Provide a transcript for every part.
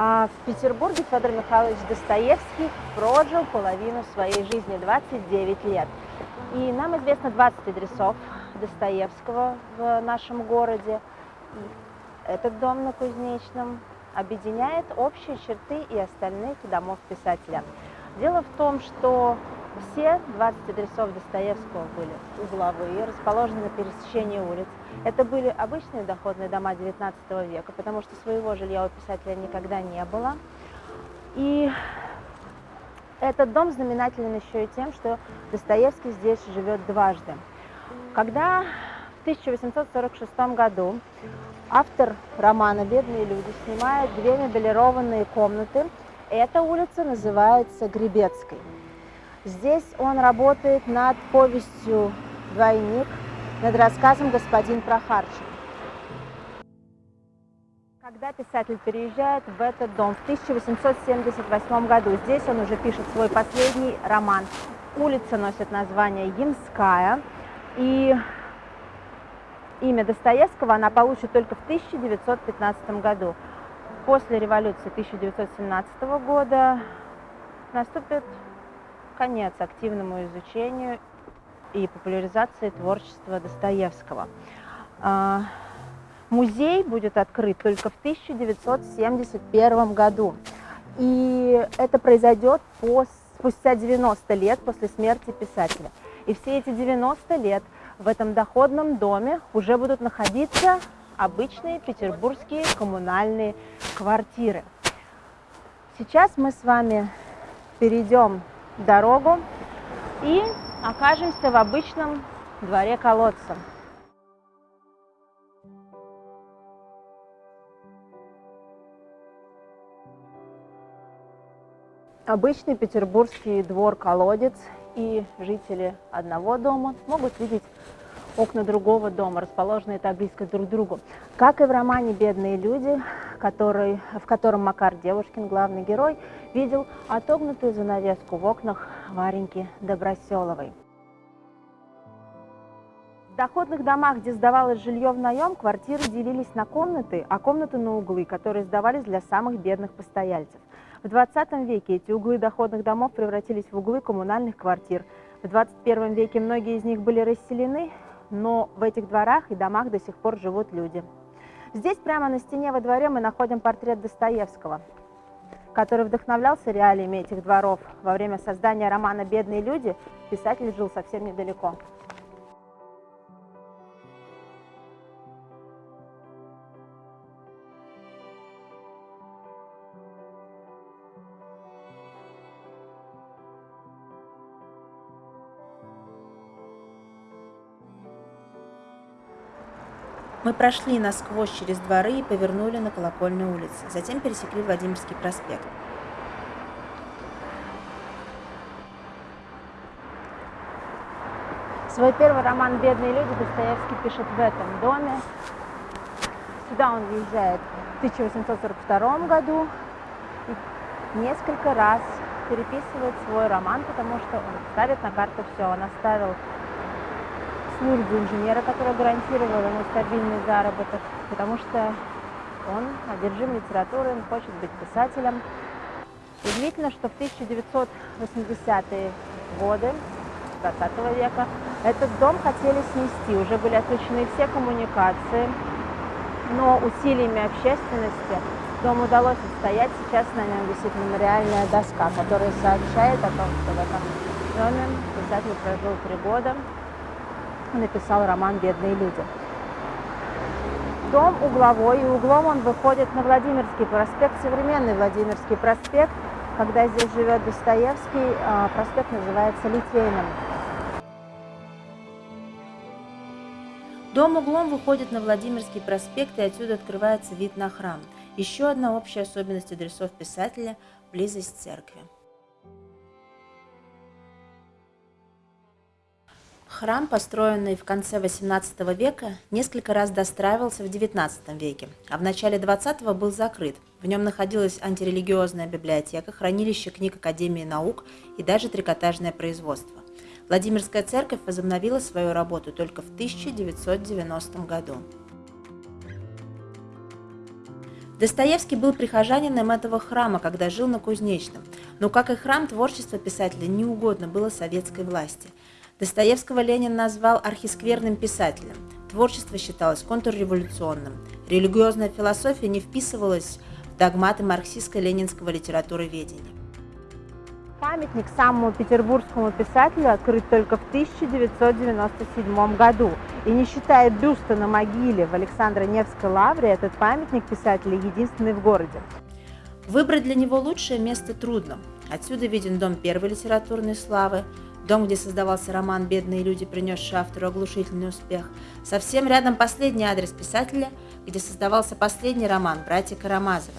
А в Петербурге Федор Михайлович Достоевский прожил половину своей жизни, 29 лет. И нам известно 20 адресов Достоевского в нашем городе. Этот дом на Кузнечном объединяет общие черты и остальных домов писателя. Дело в том, что все 20 адресов Достоевского были угловые, расположены на пересечении улиц. Это были обычные доходные дома XIX века, потому что своего жилья у писателя никогда не было. И этот дом знаменателен еще и тем, что Достоевский здесь живет дважды. Когда в 1846 году автор романа «Бедные люди» снимает две мебелированные комнаты, эта улица называется Гребецкой. Здесь он работает над повестью «Двойник», над рассказом «Господин Прохарчик». Когда писатель переезжает в этот дом в 1878 году, здесь он уже пишет свой последний роман. Улица носит название Ямская, и имя Достоевского она получит только в 1915 году. После революции 1917 года наступит конец активному изучению и популяризации творчества Достоевского. А, музей будет открыт только в 1971 году. И это произойдет спустя 90 лет после смерти писателя. И все эти 90 лет в этом доходном доме уже будут находиться обычные петербургские коммунальные квартиры. Сейчас мы с вами перейдем дорогу и окажемся в обычном дворе колодца. Обычный петербургский двор-колодец, и жители одного дома могут видеть окна другого дома, расположенные так близко друг к другу. Как и в романе «Бедные люди», который, в котором Макар Девушкин, главный герой, видел отогнутую занавеску в окнах Вареньки Доброселовой. В доходных домах, где сдавалось жилье в наем, квартиры делились на комнаты, а комнаты на углы, которые сдавались для самых бедных постояльцев. В 20 веке эти углы доходных домов превратились в углы коммунальных квартир. В 21 веке многие из них были расселены, но в этих дворах и домах до сих пор живут люди. Здесь прямо на стене во дворе мы находим портрет Достоевского, который вдохновлялся реалиями этих дворов. Во время создания романа «Бедные люди» писатель жил совсем недалеко. Мы прошли насквозь через дворы и повернули на Колокольную улицу, затем пересекли Владимирский проспект. Свой первый роман «Бедные люди» Достоевский пишет в этом доме. Сюда он въезжает в 1842 году и несколько раз переписывает свой роман, потому что он ставит на карту все. Он оставил службу инженера, которая гарантировала ему стабильный заработок, потому что он одержим литературой, он хочет быть писателем. Удивительно, что в 1980-е годы 20 века этот дом хотели снести, уже были отключены все коммуникации, но усилиями общественности дом удалось отстоять. Сейчас на нем висит мемориальная доска, которая сообщает о том, что в этом доме писатель прожил три года, написал роман «Бедные люди». Дом угловой, и углом он выходит на Владимирский проспект, современный Владимирский проспект. Когда здесь живет Достоевский, а, проспект называется Литейным. Дом углом выходит на Владимирский проспект, и отсюда открывается вид на храм. Еще одна общая особенность адресов писателя – близость церкви. Храм, построенный в конце XVIII века, несколько раз достраивался в XIX веке, а в начале XX был закрыт. В нем находилась антирелигиозная библиотека, хранилище книг Академии наук и даже трикотажное производство. Владимирская церковь возобновила свою работу только в 1990 году. Достоевский был прихожанином этого храма, когда жил на Кузнечном, но, как и храм, творчество писателя не угодно было советской власти. Достоевского Ленин назвал архискверным писателем. Творчество считалось контрреволюционным. Религиозная философия не вписывалась в догматы марксистско-ленинского литературоведения. Памятник самому петербургскому писателю открыт только в 1997 году. И не считая бюста на могиле в Александро-Невской лавре, этот памятник писателя единственный в городе. Выбрать для него лучшее место трудно. Отсюда виден дом первой литературной славы, дом, где создавался роман «Бедные люди», принесший автору оглушительный успех. Совсем рядом последний адрес писателя, где создавался последний роман «Братья Карамазовы».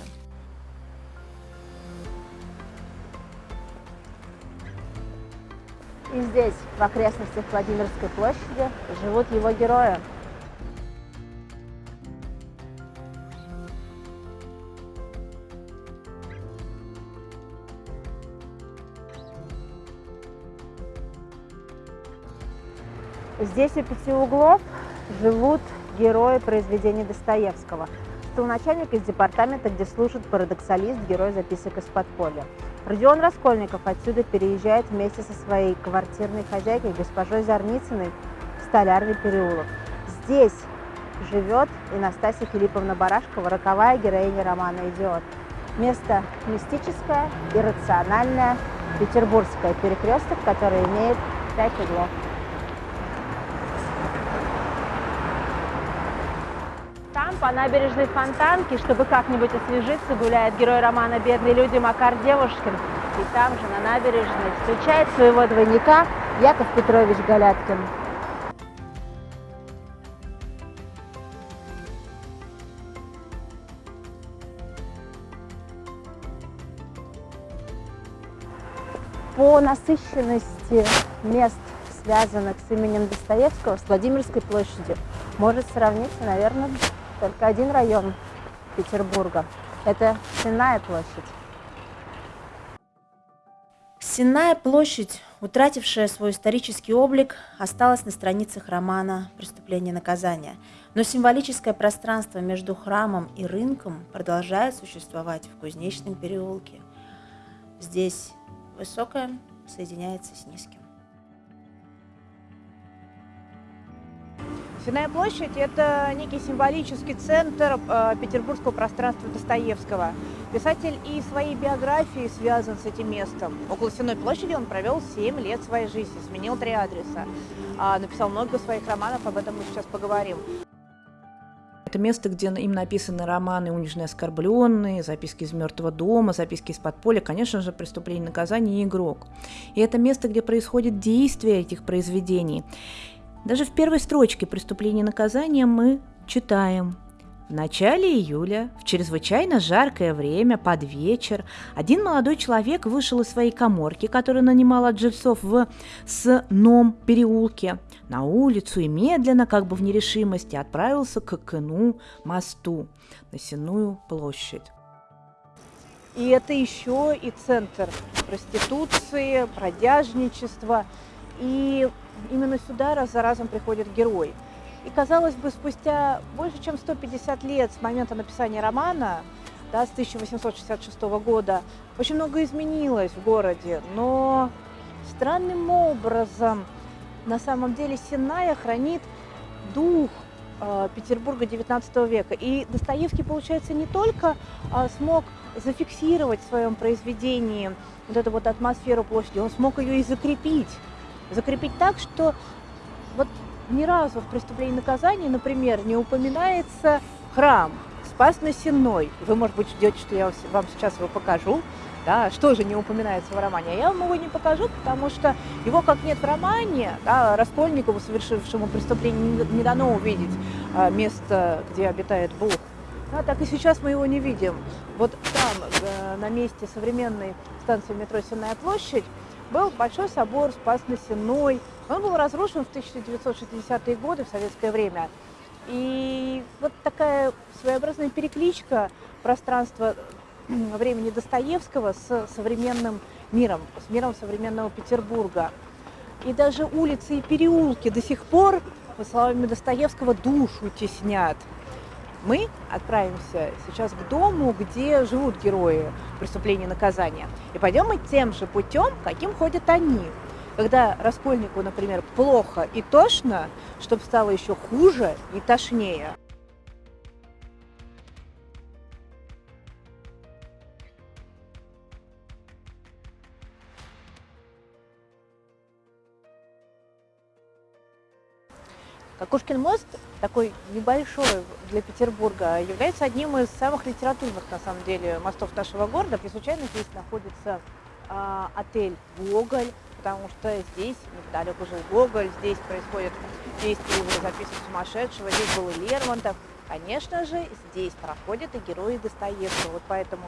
И здесь, в окрестностях Владимирской площади, живут его герои. Здесь у пяти углов живут герои произведений Достоевского. Столначальник из департамента, где служит парадоксалист, герой записок из подполья. Родион Раскольников отсюда переезжает вместе со своей квартирной хозяйкой, госпожой Зарницыной, в Столярный переулок. Здесь живет и Настасья Филипповна Барашкова, роковая героиня романа «Идиот». Место мистическое, иррациональное, петербургское перекресток, который имеет пять углов. По набережной Фонтанки, чтобы как-нибудь освежиться, гуляет герой романа «Бедные люди» Макар Девушкин. И там же, на набережной, встречает своего двойника Яков Петрович Галяткин. По насыщенности мест, связанных с именем Достоевского, с Владимирской площадью, может сравниться, наверное, только один район Петербурга. Это Сенная площадь. Сенная площадь, утратившая свой исторический облик, осталась на страницах романа «Преступление и наказание». Но символическое пространство между храмом и рынком продолжает существовать в Кузнечном переулке. Здесь высокое соединяется с низким. Сенная площадь – это некий символический центр э, петербургского пространства Достоевского. Писатель и своей биографией связан с этим местом. Около Сенной площади он провел 7 лет своей жизни, сменил три адреса. А, написал много своих романов, об этом мы сейчас поговорим. Это место, где им написаны романы «Униженные оскорбленные», «Записки из мертвого дома», «Записки из подполья», конечно же, «Преступление и наказание» и «Игрок». И это место, где происходит действие этих произведений. Даже в первой строчке «Преступление и наказание» мы читаем в начале июля, в чрезвычайно жаркое время, под вечер, один молодой человек вышел из своей коморки, которую нанимал от жильцов в Сном переулке, на улицу и медленно, как бы в нерешимости, отправился к Кыну мосту на Сенную площадь. И это еще и центр проституции, продяжничества. И именно сюда раз за разом приходит герой. И, казалось бы, спустя больше чем 150 лет с момента написания романа, да, с 1866 года, очень много изменилось в городе, но странным образом на самом деле Сенная хранит дух э, Петербурга XIX века. И Достоевский, получается, не только э, смог зафиксировать в своем произведении вот эту вот атмосферу площади, он смог ее и закрепить закрепить так, что вот ни разу в преступлении и наказании, например, не упоминается храм Спас-на-Сенной. Вы, может быть, ждете, что я вам сейчас его покажу. Да, что же не упоминается в романе? А я вам его не покажу, потому что его как нет в романе, да, Раскольникову, совершившему преступление, не дано увидеть а, место, где обитает Бог. Да, так и сейчас мы его не видим. Вот там, э, на месте современной станции метро Сенная площадь, был Большой собор Спас-на-Сенной. Он был разрушен в 1960-е годы в советское время. И вот такая своеобразная перекличка пространства времени Достоевского с современным миром, с миром современного Петербурга. И даже улицы и переулки до сих пор, по словам Достоевского, душу теснят. Мы отправимся сейчас к дому, где живут герои преступления и наказания. И пойдем мы тем же путем, каким ходят они. Когда Раскольнику, например, плохо и тошно, чтобы стало еще хуже и тошнее. Кокушкин мост, такой небольшой для Петербурга, является одним из самых литературных, на самом деле, мостов нашего города. Не случайно здесь находится э, отель «Гоголь», потому что здесь, неподалеку жил Гоголь, здесь происходит действие его записки сумасшедшего, здесь был Лермонтов. Конечно же, здесь проходят и герои Достоевского. Вот поэтому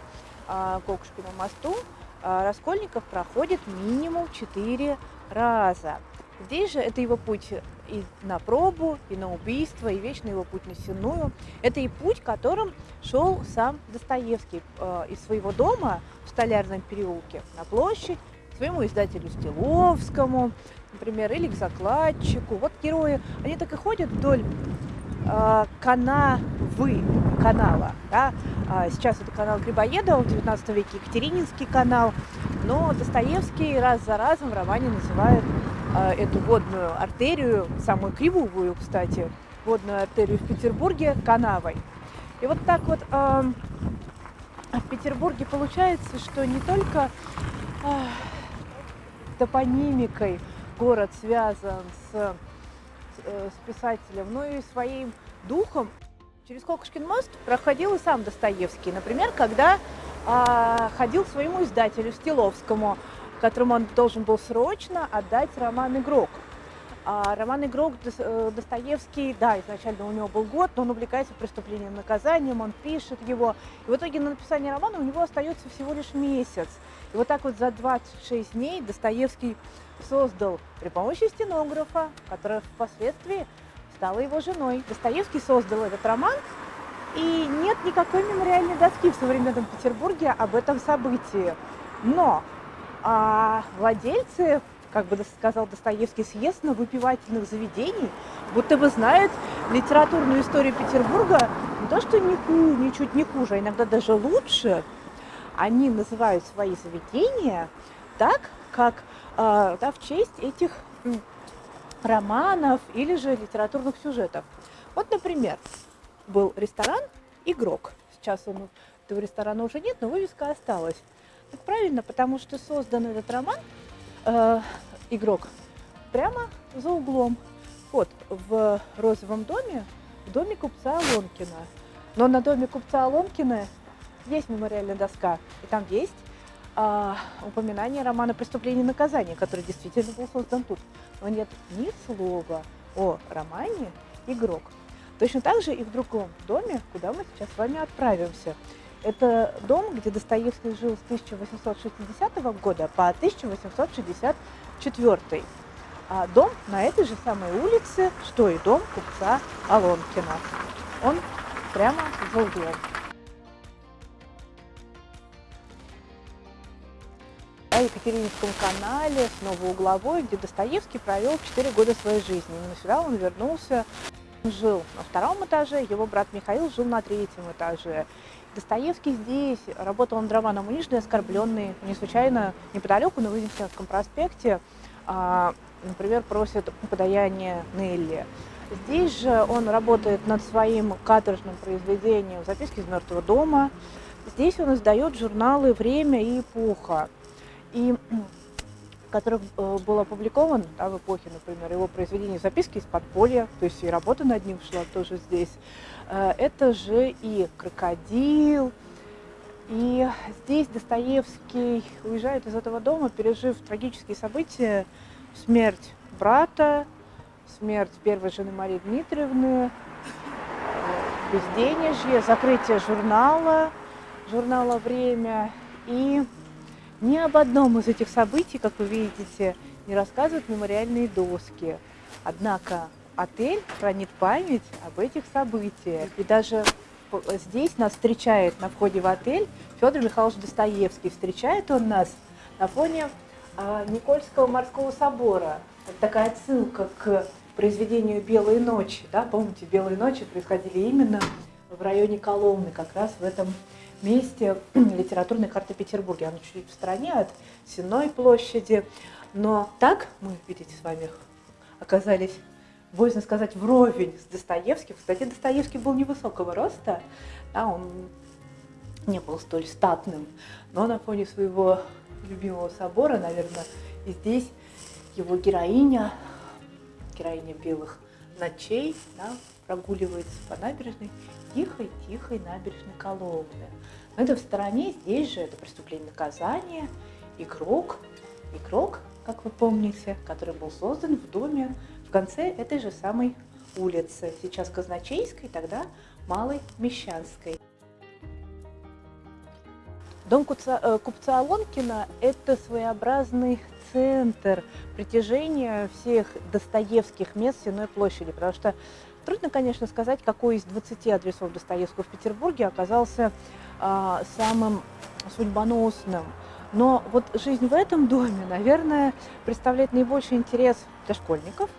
э, Кокушкину мосту э, Раскольников проходит минимум четыре раза. Здесь же это его путь и на пробу, и на убийство, и вечный его путь на Сенную. Это и путь, которым шел сам Достоевский э, из своего дома в Столярном переулке на площадь своему издателю Стиловскому, например, или к закладчику. Вот герои, они так и ходят вдоль э, канавы канала. Да? А сейчас это канал Грибоедова, в 19 веке Екатерининский канал, но Достоевский раз за разом в романе называет эту водную артерию, самую кривую, кстати, водную артерию в Петербурге канавой. И вот так вот э, в Петербурге получается, что не только э, топонимикой город связан с, э, с писателем, но и своим духом. Через Колкушкин мост проходил и сам Достоевский. Например, когда э, ходил своему издателю Стиловскому, которому он должен был срочно отдать роман «Игрок». А роман «Игрок» э, Достоевский, да, изначально у него был год, но он увлекается преступлением наказанием, он пишет его. И в итоге на написание романа у него остается всего лишь месяц. И вот так вот за 26 дней Достоевский создал при помощи стенографа, которая впоследствии стала его женой. Достоевский создал этот роман, и нет никакой мемориальной доски в современном Петербурге об этом событии. Но а владельцы, как бы сказал Достоевский, съестно-выпивательных заведений, будто бы знают литературную историю Петербурга не то, что не, ничуть не хуже, а иногда даже лучше. Они называют свои заведения так, как э, да, в честь этих романов или же литературных сюжетов. Вот, например, был ресторан «Игрок». Сейчас он, этого ресторана уже нет, но вывеска осталась. Так правильно, потому что создан этот роман э, «Игрок» прямо за углом. Вот, в розовом доме, в доме купца Алонкина. Но на доме купца Алонкина есть мемориальная доска, и там есть э, упоминание романа «Преступление и наказание», который действительно был создан тут. Но нет ни слова о романе «Игрок». Точно так же и в другом доме, куда мы сейчас с вами отправимся – это дом, где Достоевский жил с 1860 года по 1864. А дом на этой же самой улице, что и дом купца Алонкина. Он прямо за углом. На Екатерининском канале, снова угловой, где Достоевский провел 4 года своей жизни. Именно сюда он вернулся, жил на втором этаже, его брат Михаил жил на третьем этаже. Достоевский здесь работал над романом «Униженный оскорбленный». Не случайно неподалеку на Вознесенском проспекте, а, например, просит подаяние Нелли. Здесь же он работает над своим каторжным произведением «Записки из мертвого дома». Здесь он издает журналы «Время» и «Эпоха», и, которых э, был опубликован да, в эпохе, например, его произведение «Записки из подполья», то есть и работа над ним шла тоже здесь. Э, это же и крокодил. И здесь Достоевский уезжает из этого дома, пережив трагические события, смерть брата, смерть первой жены Марии Дмитриевны, безденежье, закрытие журнала, журнала «Время». И ни об одном из этих событий, как вы видите, не рассказывают мемориальные доски. Однако отель хранит память об этих событиях. И даже здесь нас встречает на входе в отель Федор Михайлович Достоевский. Встречает он нас на фоне а, Никольского морского собора. Это такая отсылка к произведению «Белые ночи». Да? Помните, «Белые ночи» происходили именно в районе Коломны, как раз в этом месте литературной карты Петербурга. Она чуть-чуть в стороне от Сенной площади. Но так мы, видите, с вами оказались, боязно сказать, вровень с Достоевским. Кстати, Достоевский был невысокого роста, да, он не был столь статным, но на фоне своего любимого собора, наверное, и здесь его героиня, героиня белых ночей, да, прогуливается по набережной, тихой-тихой набережной Коломны. Но это в стороне, здесь же это преступление наказания, игрок, игрок, как вы помните, который был создан в доме в конце этой же самой улицы, сейчас Казначейской, тогда Малой Мещанской. Дом э, купца Алонкина – это своеобразный центр притяжения всех достоевских мест Сенной площади, потому что трудно, конечно, сказать, какой из 20 адресов Достоевского в Петербурге оказался а, самым судьбоносным. Но вот жизнь в этом доме, наверное, представляет наибольший интерес для школьников,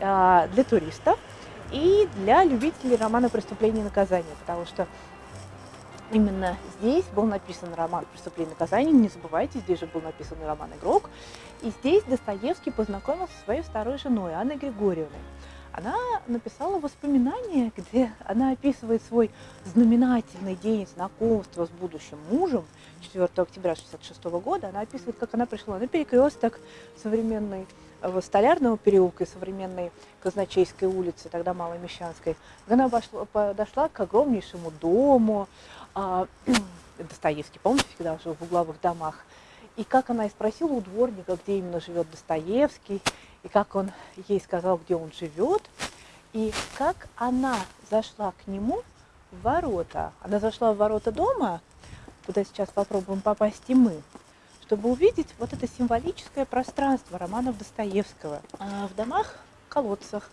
а, для туристов и для любителей романа «Преступление и наказание», потому что Именно здесь был написан роман «Преступление и наказание». Не забывайте, здесь же был написан роман «Игрок». И здесь Достоевский познакомился со своей второй женой Анной Григорьевной. Она написала воспоминания, где она описывает свой знаменательный день знакомства с будущим мужем 4 октября 1966 года. Она описывает, как она пришла на перекресток современной в Столярного переулка и современной Казначейской улицы, тогда Малой Мещанской. Она обошла, подошла к огромнейшему дому, а, Достоевский, помните, всегда жил в угловых домах. И как она и спросила у дворника, где именно живет Достоевский, и как он ей сказал, где он живет, и как она зашла к нему в ворота. Она зашла в ворота дома, куда сейчас попробуем попасть и мы, чтобы увидеть вот это символическое пространство романов Достоевского. А в домах, колодцах,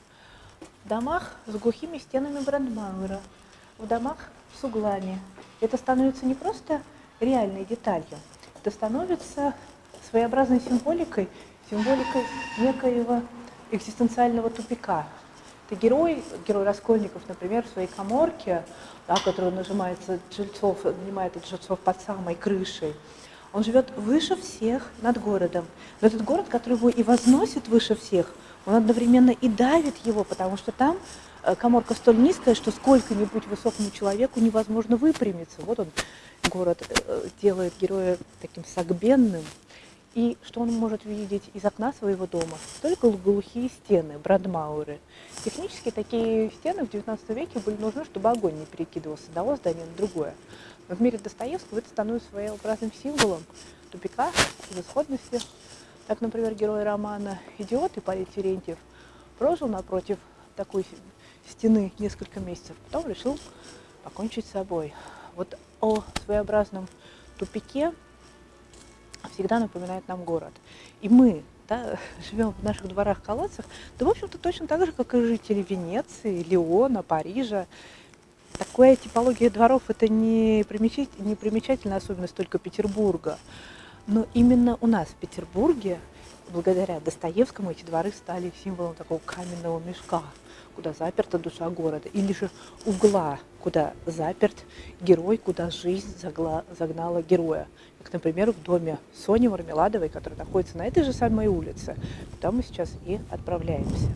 в домах с глухими стенами Брандмауэра, в домах с углами, это становится не просто реальной деталью, это становится своеобразной символикой, символикой некоего экзистенциального тупика. Это герой, герой Раскольников, например, в своей коморке, да, который нажимается жильцов, нанимает от жильцов под самой крышей, он живет выше всех над городом. Но этот город, который его и возносит выше всех, он одновременно и давит его, потому что там Э, коморка столь низкая, что сколько-нибудь высокому человеку невозможно выпрямиться. Вот он, город, э, делает героя таким сагбенным. И что он может видеть из окна своего дома? Только глухие стены, брадмауры. Технически такие стены в XIX веке были нужны, чтобы огонь не перекидывался с одного здания на другое. Но в мире Достоевского это становится своеобразным символом тупика, безысходности. Так, например, герой романа «Идиот» Ипполит Терентьев прожил напротив такой стены несколько месяцев, потом решил покончить с собой. Вот о своеобразном тупике всегда напоминает нам город. И мы да, живем в наших дворах-колодцах, да, в общем-то, точно так же, как и жители Венеции, Леона, Парижа. Такая типология дворов – это не, примечательная, не примечательная особенность только Петербурга. Но именно у нас в Петербурге, благодаря Достоевскому, эти дворы стали символом такого каменного мешка – куда заперта душа города, или же угла, куда заперт герой, куда жизнь загла, загнала героя. Как, например, в доме Сони Мармеладовой, который находится на этой же самой улице, куда мы сейчас и отправляемся.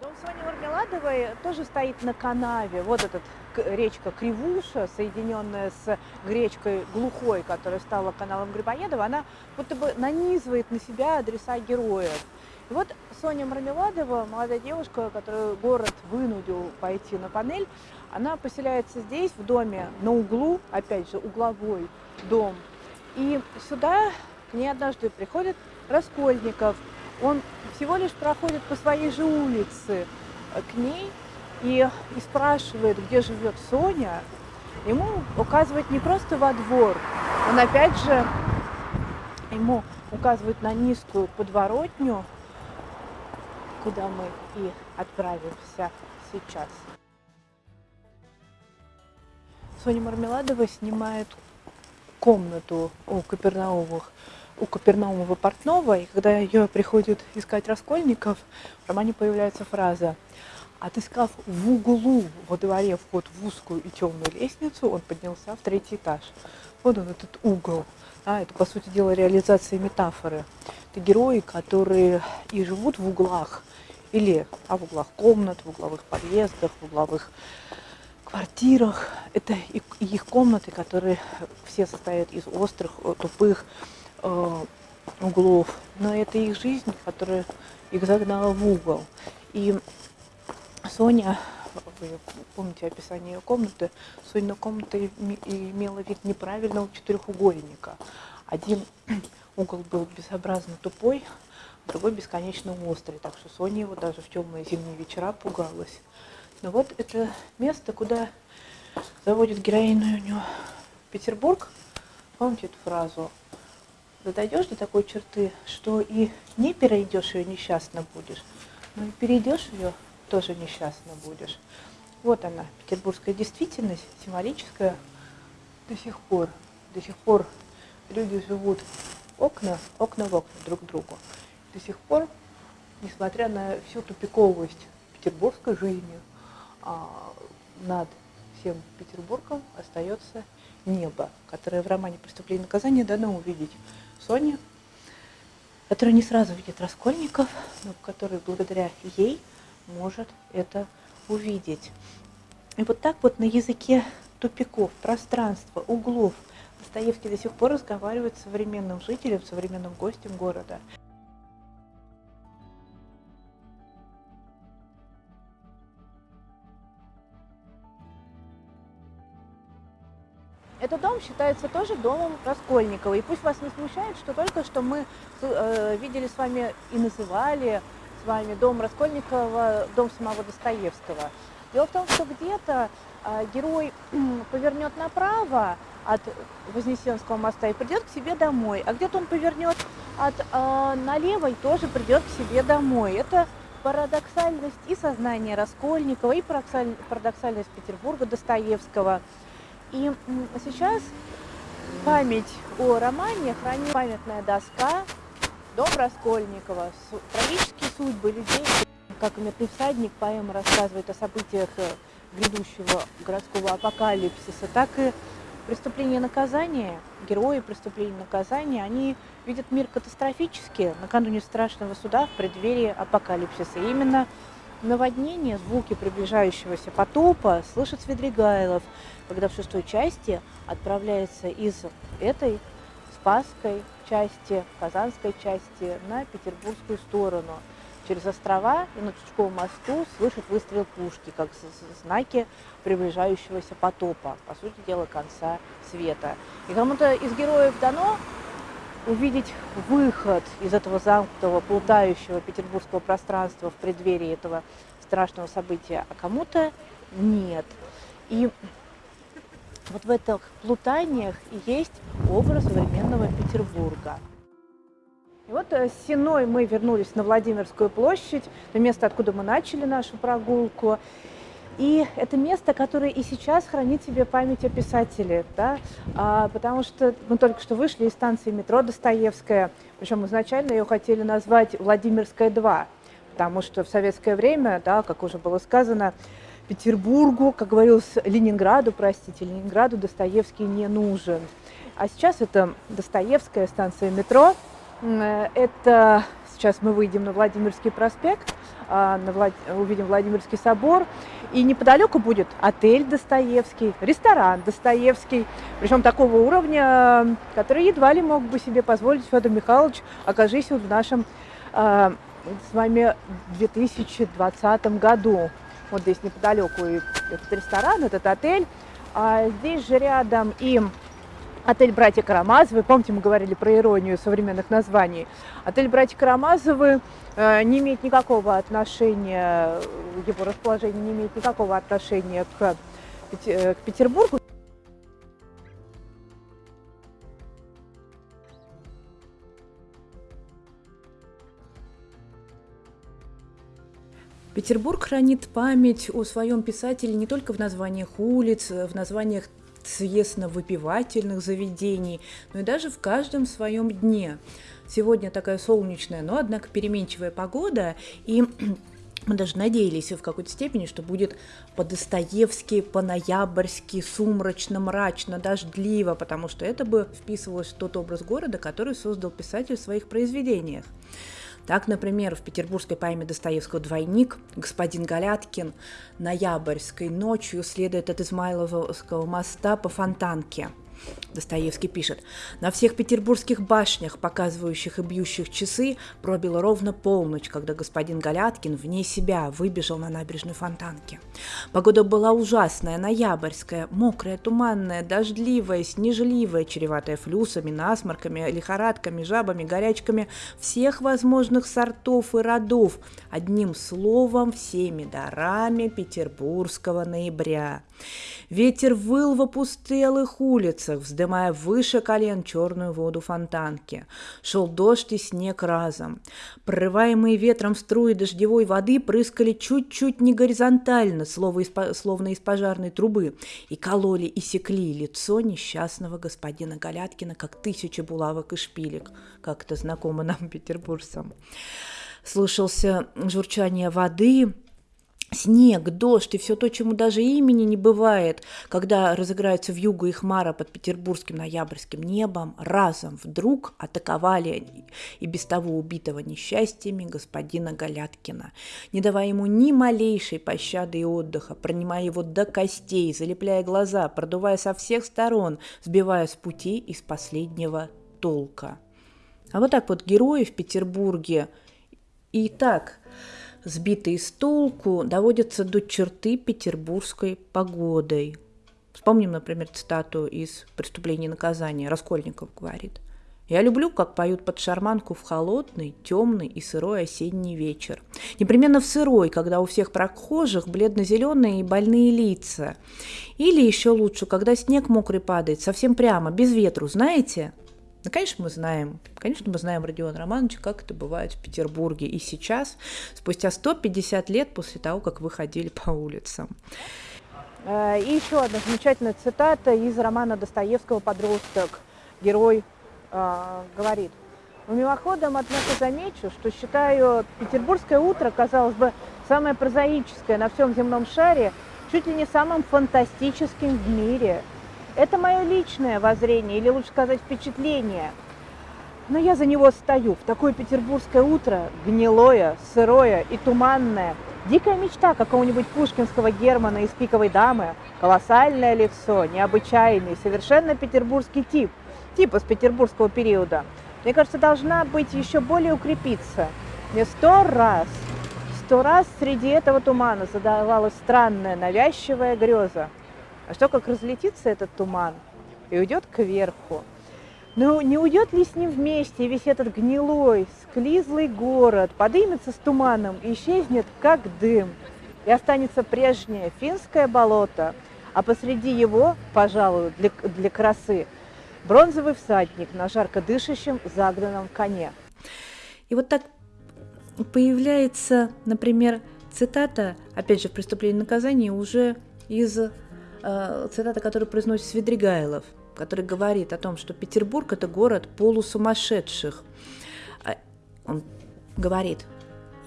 Дом Сони Мармеладовой тоже стоит на канаве. Вот этот речка Кривуша, соединенная с речкой Глухой, которая стала каналом Грибоедова, она будто бы нанизывает на себя адреса героев. И вот Соня Мармеладова, молодая девушка, которую город вынудил пойти на панель, она поселяется здесь, в доме на углу, опять же, угловой дом. И сюда к ней однажды приходит Раскольников. Он всего лишь проходит по своей же улице к ней, и, и спрашивает, где живет Соня, ему указывает не просто во двор, он опять же ему указывает на низкую подворотню, куда мы и отправимся сейчас. Соня Мармеладова снимает комнату у Капернаумовых у Капернаумова портного, и когда ее приходит искать Раскольников, в романе появляется фраза Отыскав в углу во дворе вход в узкую и темную лестницу, он поднялся в третий этаж. Вот он, этот угол. А, это, по сути дела, реализация метафоры. Это герои, которые и живут в углах, или в углах комнат, в угловых подъездах, в угловых квартирах. Это их комнаты, которые все состоят из острых, э, тупых э, углов. Но это их жизнь, которая их загнала в угол. И Соня, вы помните описание ее комнаты, Сонина комната имела вид неправильного четырехугольника. Один угол был безобразно тупой, другой бесконечно острый, так что Соня его даже в темные зимние вечера пугалась. Но вот это место, куда заводит героиню Петербург. Помните эту фразу? Дойдешь до такой черты, что и не перейдешь ее, несчастно будешь, но и перейдешь ее, тоже несчастно будешь. Вот она, петербургская действительность, символическая до сих пор. До сих пор люди живут окна, окна в окна друг к другу. До сих пор, несмотря на всю тупиковость петербургской жизни, а, над всем Петербургом остается небо, которое в романе «Преступление и наказание» дано увидеть Соне, которая не сразу видит Раскольников, но который благодаря ей может это увидеть. И вот так вот на языке тупиков, пространства, углов Достоевский до сих пор разговаривает с современным жителем, современным гостем города. Считается тоже домом Раскольникова. И пусть вас не смущает, что только что мы э, видели с вами и называли с вами дом Раскольникова, дом самого Достоевского. Дело в том, что где-то э, герой повернет направо от Вознесенского моста и придет к себе домой, а где-то он повернет от э, налево и тоже придет к себе домой. Это парадоксальность и сознания Раскольникова, и парадоксальность Петербурга Достоевского – и сейчас память о романе хранит памятная доска Дом Раскольникова, трагические судьбы людей, как «Мертвый всадник» поэма рассказывает о событиях э, грядущего городского апокалипсиса, так и преступление и наказание, герои преступления наказания, они видят мир катастрофически. Накануне страшного суда в преддверии апокалипсиса. И именно наводнение, звуки приближающегося потопа слышит Свидригайлов, когда в шестой части отправляется из этой Спасской части, Казанской части на петербургскую сторону. Через острова и на Чучковом мосту слышит выстрел пушки, как знаки приближающегося потопа, по сути дела, конца света. И кому-то из героев дано увидеть выход из этого замкнутого, плутающего петербургского пространства в преддверии этого страшного события, а кому-то нет. И вот в этих плутаниях есть образ современного Петербурга. И вот э, с Синой мы вернулись на Владимирскую площадь, на место, откуда мы начали нашу прогулку. И это место, которое и сейчас хранит себе память о писателе, да? а, потому что мы только что вышли из станции метро Достоевская, причем изначально ее хотели назвать Владимирская 2, потому что в советское время, да, как уже было сказано, Петербургу, как говорилось, Ленинграду, простите, Ленинграду Достоевский не нужен. А сейчас это Достоевская станция метро, это сейчас мы выйдем на Владимирский проспект, на Влад... увидим Владимирский собор, и неподалеку будет отель Достоевский, ресторан Достоевский, причем такого уровня, который едва ли мог бы себе позволить Федор Михайлович, окажись он в нашем э, с вами 2020 году. Вот здесь неподалеку и этот ресторан, этот отель, а здесь же рядом и Отель «Братья Карамазовы». Помните, мы говорили про иронию современных названий. Отель «Братья Карамазовы» э, не имеет никакого отношения, его расположение не имеет никакого отношения к, э, к Петербургу. Петербург хранит память о своем писателе не только в названиях улиц, в названиях съестно-выпивательных заведений, но и даже в каждом своем дне. Сегодня такая солнечная, но, однако, переменчивая погода, и мы даже надеялись в какой-то степени, что будет по-достоевски, по-ноябрьски, сумрачно, мрачно, дождливо, потому что это бы вписывалось в тот образ города, который создал писатель в своих произведениях. Так, например, в петербургской поэме Достоевского «Двойник» господин Галяткин ноябрьской ночью следует от Измайловского моста по Фонтанке – Достоевский пишет, на всех петербургских башнях, показывающих и бьющих часы, пробила ровно полночь, когда господин Галяткин вне себя выбежал на набережную Фонтанки. Погода была ужасная, ноябрьская, мокрая, туманная, дождливая, снежливая, чреватая флюсами, насморками, лихорадками, жабами, горячками всех возможных сортов и родов, одним словом, всеми дарами петербургского ноября. Ветер выл в опустелых улицах, вздымая выше колен черную воду фонтанки. Шел дождь и снег разом. Прорываемые ветром струи дождевой воды прыскали чуть-чуть не горизонтально, словно из пожарной трубы, и кололи и секли лицо несчастного господина Галяткина, как тысячи булавок и шпилек, как это знакомо нам, петербуржцам. Слышался журчание воды, снег, дождь и все то, чему даже имени не бывает, когда разыграются в югу и хмара под петербургским ноябрьским небом, разом вдруг атаковали и без того убитого несчастьями господина Галяткина, не давая ему ни малейшей пощады и отдыха, пронимая его до костей, залепляя глаза, продувая со всех сторон, сбивая с пути из последнего толка. А вот так вот герои в Петербурге и так сбитые с толку, доводятся до черты петербургской погодой. Вспомним, например, цитату из «Преступления и наказания». Раскольников говорит. «Я люблю, как поют под шарманку в холодный, темный и сырой осенний вечер. Непременно в сырой, когда у всех прохожих бледно-зеленые и больные лица. Или еще лучше, когда снег мокрый падает, совсем прямо, без ветру, знаете?» Ну, конечно, мы знаем, конечно, мы знаем Родиона Романовича, как это бывает в Петербурге и сейчас, спустя 150 лет после того, как вы ходили по улицам. Э, и еще одна замечательная цитата из романа Достоевского «Подросток». Герой э, говорит, но мимоходом, однако, замечу, что считаю петербургское утро, казалось бы, самое прозаическое на всем земном шаре, чуть ли не самым фантастическим в мире – это мое личное воззрение, или лучше сказать впечатление. Но я за него стою. В такое петербургское утро, гнилое, сырое и туманное. Дикая мечта какого-нибудь пушкинского Германа из «Пиковой дамы». Колоссальное лицо, необычайный, совершенно петербургский тип. Тип из петербургского периода. Мне кажется, должна быть еще более укрепиться. Мне сто раз, сто раз среди этого тумана задавалась странная, навязчивая греза. А что, как разлетится этот туман и уйдет кверху? Ну, не уйдет ли с ним вместе весь этот гнилой, склизлый город, подымется с туманом и исчезнет, как дым, и останется прежнее финское болото, а посреди его, пожалуй, для, для красы, бронзовый всадник на жарко дышащем загнанном коне. И вот так появляется, например, цитата, опять же, в «Преступлении и наказании» уже из э, цитата, которую произносит Свидригайлов, который говорит о том, что Петербург – это город полусумасшедших. А, он говорит,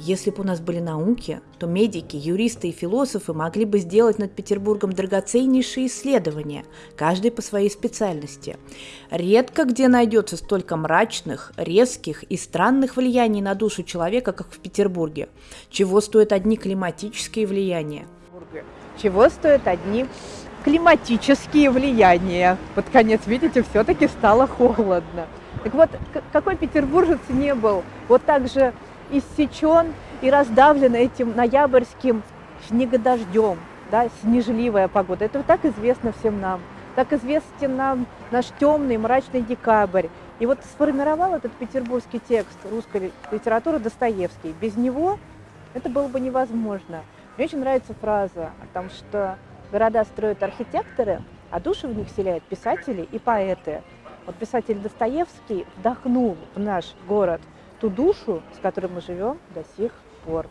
если бы у нас были науки, то медики, юристы и философы могли бы сделать над Петербургом драгоценнейшие исследования, каждый по своей специальности. Редко где найдется столько мрачных, резких и странных влияний на душу человека, как в Петербурге. Чего стоят одни климатические влияния? Чего стоят одни климатические влияния. Под конец, видите, все-таки стало холодно. Так вот, какой петербуржец не был вот так же иссечен и раздавлен этим ноябрьским снегодождем, да, снежливая погода. Это так известно всем нам. Так известен нам наш темный, мрачный декабрь. И вот сформировал этот петербургский текст русской литературы Достоевский. Без него это было бы невозможно. Мне очень нравится фраза о том, что Города строят архитекторы, а души в них вселяют писатели и поэты. Вот писатель Достоевский вдохнул в наш город ту душу, с которой мы живем до сих пор.